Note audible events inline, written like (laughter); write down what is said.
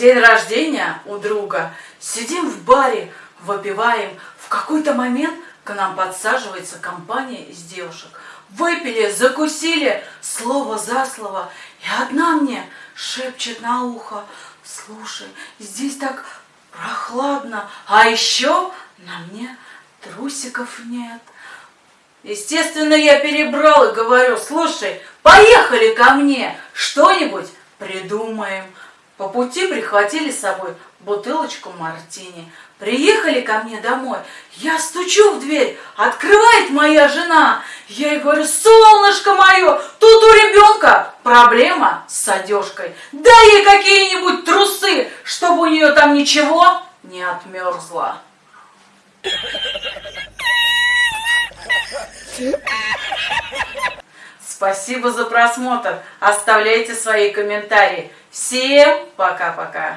День рождения у друга. Сидим в баре, выпиваем. В какой-то момент к нам подсаживается компания из девушек. Выпили, закусили, слово за слово. И одна мне шепчет на ухо. Слушай, здесь так прохладно. А еще на мне трусиков нет. Естественно, я перебрал и говорю, слушай, поехали ко мне, что-нибудь придумаем. По пути прихватили с собой бутылочку мартини. Приехали ко мне домой. Я стучу в дверь, открывает моя жена. Я ей говорю, солнышко мое, тут у ребенка проблема с одежкой. Дай ей какие-нибудь трусы, чтобы у нее там ничего не отмерзло. (laughs) Спасибо за просмотр. Оставляйте свои комментарии. Всем пока-пока.